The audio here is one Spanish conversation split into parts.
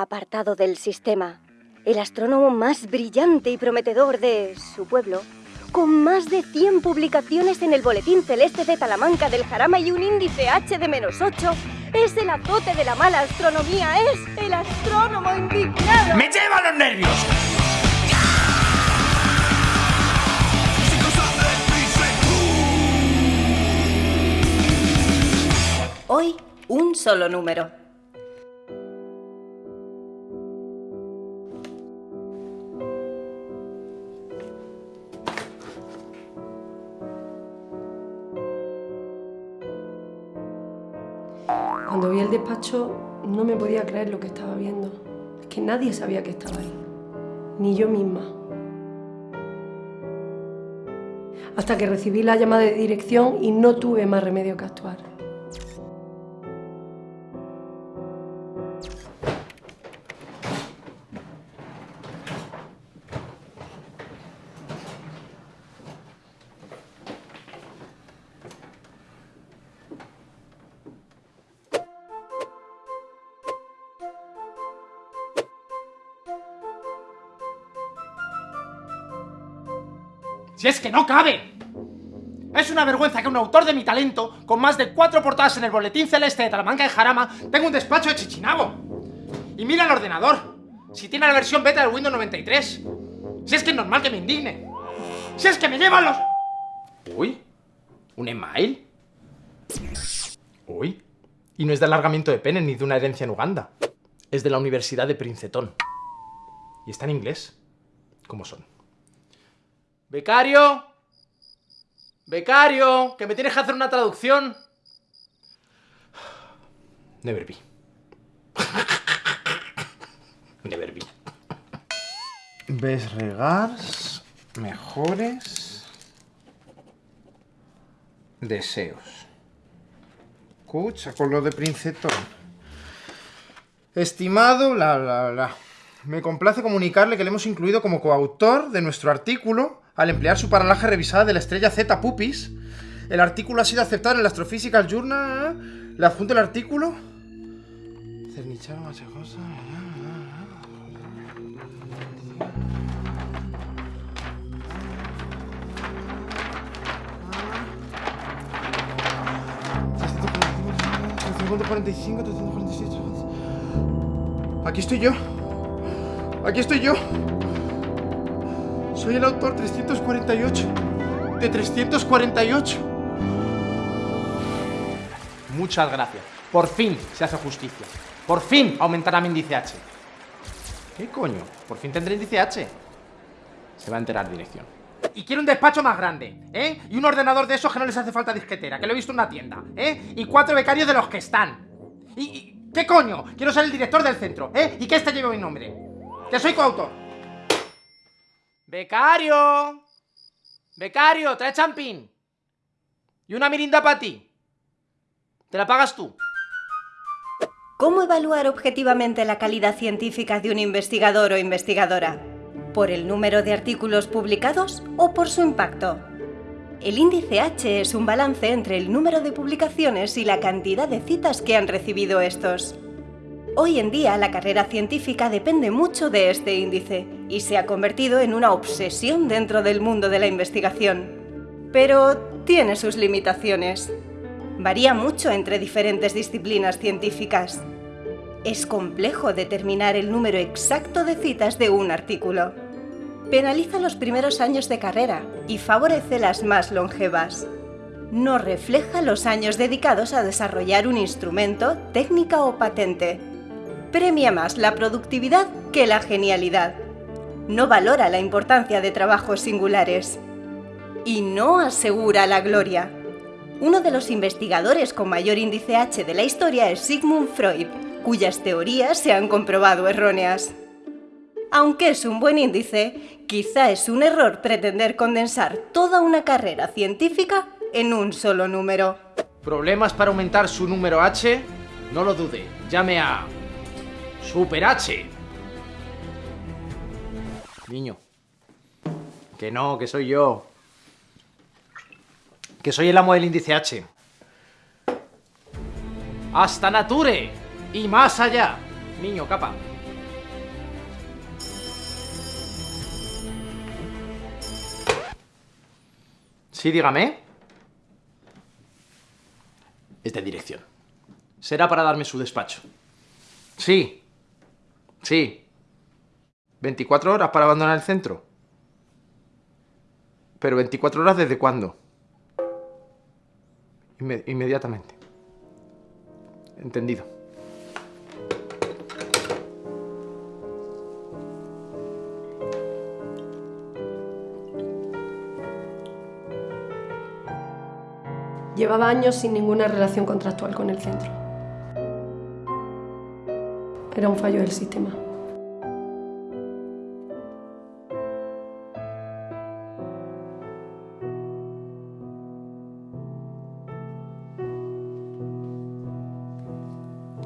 apartado del sistema, el astrónomo más brillante y prometedor de su pueblo, con más de 100 publicaciones en el Boletín Celeste de Talamanca del Jarama y un índice H de menos 8, es el azote de la mala astronomía, es el astrónomo indignado. ¡Me lleva los nervios! Hoy, un solo número. Cuando vi el despacho no me podía creer lo que estaba viendo. Es que nadie sabía que estaba ahí. Ni yo misma. Hasta que recibí la llamada de dirección y no tuve más remedio que actuar. ¡Si es que no cabe! Es una vergüenza que un autor de mi talento, con más de cuatro portadas en el Boletín Celeste de Talamanca y Jarama, tenga un despacho de Chichinabo. Y mira el ordenador. Si tiene la versión beta del Windows 93. Si es que es normal que me indigne. Si es que me llevan los... Uy, ¿un email? Uy, y no es de alargamiento de pene ni de una herencia en Uganda. Es de la Universidad de Princeton. Y está en inglés. ¿Cómo son? Becario. Becario, que me tienes que hacer una traducción. Never be. Never be. Ves regars, mejores deseos. Escucha, con lo de Princetón. Estimado, bla, bla, bla. Me complace comunicarle que le hemos incluido como coautor de nuestro artículo al emplear su paralaje revisada de la estrella Z Pupis. El artículo ha sido aceptado en el Astrophysical Journal. Le adjunto el artículo. Cernicharo, machajosa. Aquí estoy yo. Aquí estoy yo. Soy el autor 348. De 348. Muchas gracias. Por fin se hace justicia. Por fin aumentará mi índice H. ¿Qué coño? Por fin tendré índice H. Se va a enterar dirección. Y quiero un despacho más grande, ¿eh? Y un ordenador de esos que no les hace falta disquetera, que lo he visto en una tienda, ¿eh? Y cuatro becarios de los que están. ¿Y, y qué coño? Quiero ser el director del centro, ¿eh? Y que este lleve mi nombre. Que soy coautor. Becario. Becario, trae champín. Y una mirinda para ti. Te la pagas tú. ¿Cómo evaluar objetivamente la calidad científica de un investigador o investigadora? ¿Por el número de artículos publicados o por su impacto? El índice H es un balance entre el número de publicaciones y la cantidad de citas que han recibido estos. Hoy en día la carrera científica depende mucho de este índice y se ha convertido en una obsesión dentro del mundo de la investigación. Pero tiene sus limitaciones. Varía mucho entre diferentes disciplinas científicas. Es complejo determinar el número exacto de citas de un artículo. Penaliza los primeros años de carrera y favorece las más longevas. No refleja los años dedicados a desarrollar un instrumento, técnica o patente. Premia más la productividad que la genialidad. No valora la importancia de trabajos singulares. Y no asegura la gloria. Uno de los investigadores con mayor índice H de la historia es Sigmund Freud, cuyas teorías se han comprobado erróneas. Aunque es un buen índice, quizá es un error pretender condensar toda una carrera científica en un solo número. ¿Problemas para aumentar su número H? No lo dude, llame a... Super H. Niño. Que no, que soy yo. Que soy el amo del índice H. Hasta Nature. Y más allá. Niño, capa. Sí, dígame. Es dirección. Será para darme su despacho. Sí, Sí. ¿24 horas para abandonar el centro? ¿Pero 24 horas desde cuándo? Inme- inmediatamente. Entendido. Llevaba años sin ninguna relación contractual con el centro. Era un fallo del sistema.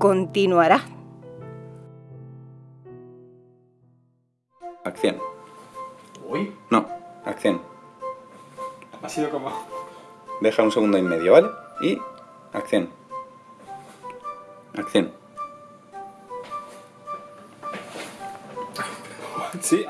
Continuará. Acción. Uy, No, acción. ha sido como... Deja un segundo y medio, ¿vale? Y acción. Acción. Sí.